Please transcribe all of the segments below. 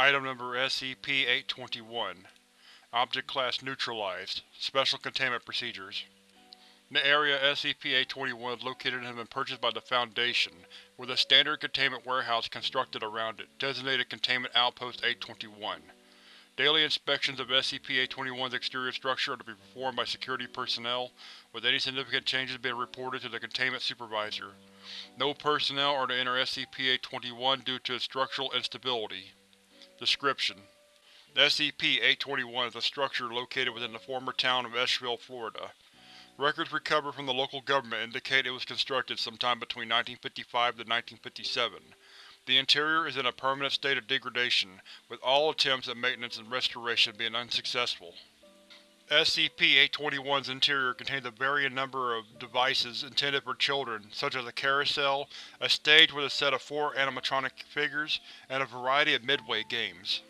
Item Number SCP-821 Object Class Neutralized Special Containment Procedures The area SCP-821 is located and has been purchased by the Foundation, with a standard containment warehouse constructed around it, designated Containment Outpost 821. Daily inspections of SCP-821's exterior structure are to be performed by security personnel, with any significant changes being reported to the Containment Supervisor. No personnel are to enter SCP-821 due to its structural instability. Description: SCP-821 is a structure located within the former town of Eschville, Florida. Records recovered from the local government indicate it was constructed sometime between 1955 to 1957. The interior is in a permanent state of degradation, with all attempts at maintenance and restoration being unsuccessful. SCP-821's interior contains a varying number of devices intended for children, such as a carousel, a stage with a set of four animatronic figures, and a variety of Midway games.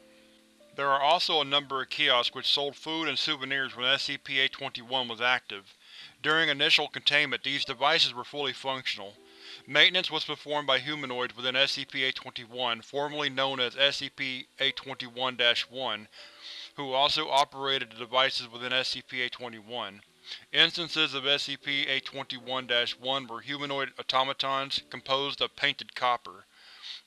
There are also a number of kiosks which sold food and souvenirs when SCP-821 was active. During initial containment, these devices were fully functional. Maintenance was performed by humanoids within SCP-821, formerly known as SCP-821-1, who also operated the devices within SCP-821. Instances of SCP-821-1 were humanoid automatons composed of painted copper.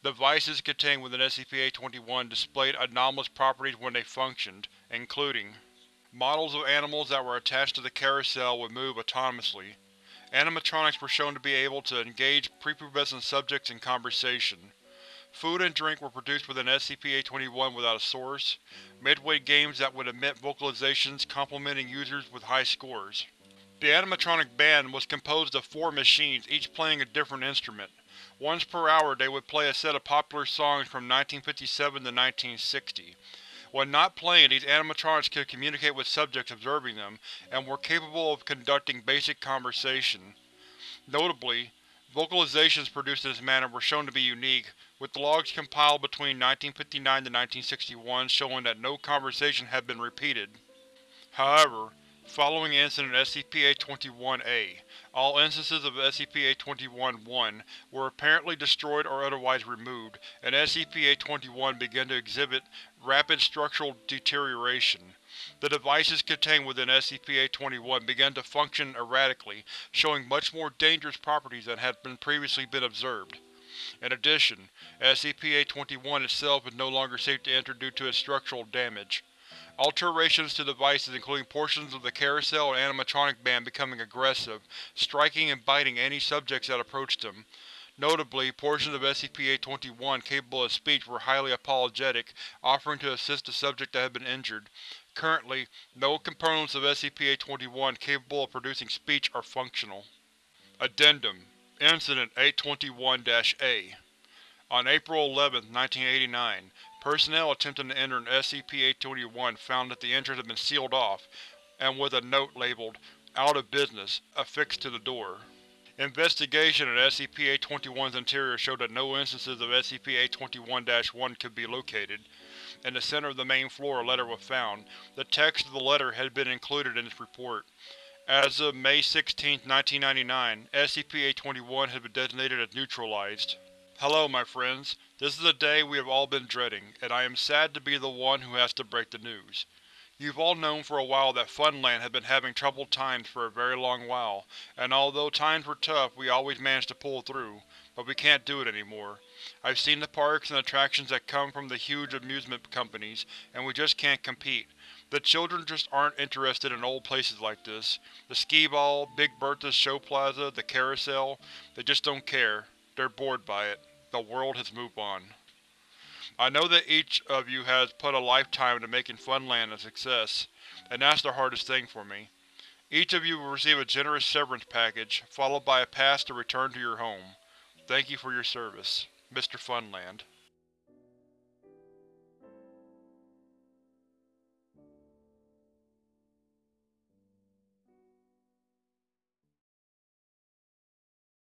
The Devices contained within SCP-821 displayed anomalous properties when they functioned, including Models of animals that were attached to the carousel would move autonomously. Animatronics were shown to be able to engage prepubescent subjects in conversation. Food and drink were produced within SCP-821 without a source. Midway games that would emit vocalizations complimenting users with high scores. The animatronic band was composed of four machines, each playing a different instrument. Once per hour they would play a set of popular songs from 1957 to 1960. When not playing, these animatronics could communicate with subjects observing them, and were capable of conducting basic conversation. Notably, vocalizations produced in this manner were shown to be unique, with logs compiled between 1959 to 1961 showing that no conversation had been repeated. However, following incident SCP-821-A, all instances of SCP-821-1 were apparently destroyed or otherwise removed, and SCP-821 began to exhibit rapid structural deterioration. The devices contained within SCP-821 began to function erratically, showing much more dangerous properties than had been previously been observed. In addition, SCP-821 itself is no longer safe to enter due to its structural damage. Alterations to devices including portions of the carousel and animatronic band becoming aggressive, striking and biting any subjects that approached them. Notably, portions of SCP-821 capable of speech were highly apologetic, offering to assist the subject that had been injured. Currently, no components of SCP-821 capable of producing speech are functional. Addendum Incident 821-A On April 11, 1989, personnel attempting to enter an SCP-821 found that the entrance had been sealed off, and with a note labeled, Out of Business, affixed to the door. Investigation at SCP-821's interior showed that no instances of SCP-821-1 could be located. In the center of the main floor a letter was found. The text of the letter had been included in its report. As of May 16, 1999, SCP-821 has been designated as neutralized. Hello, my friends. This is a day we have all been dreading, and I am sad to be the one who has to break the news. You've all known for a while that Funland had been having troubled times for a very long while, and although times were tough we always managed to pull through, but we can't do it anymore. I've seen the parks and attractions that come from the huge amusement companies, and we just can't compete. The children just aren't interested in old places like this. The skee-ball, Big Bertha's show plaza, the carousel, they just don't care. They're bored by it. The world has moved on. I know that each of you has put a lifetime into making Funland a success, and that's the hardest thing for me. Each of you will receive a generous severance package, followed by a pass to return to your home. Thank you for your service. Mr. Funland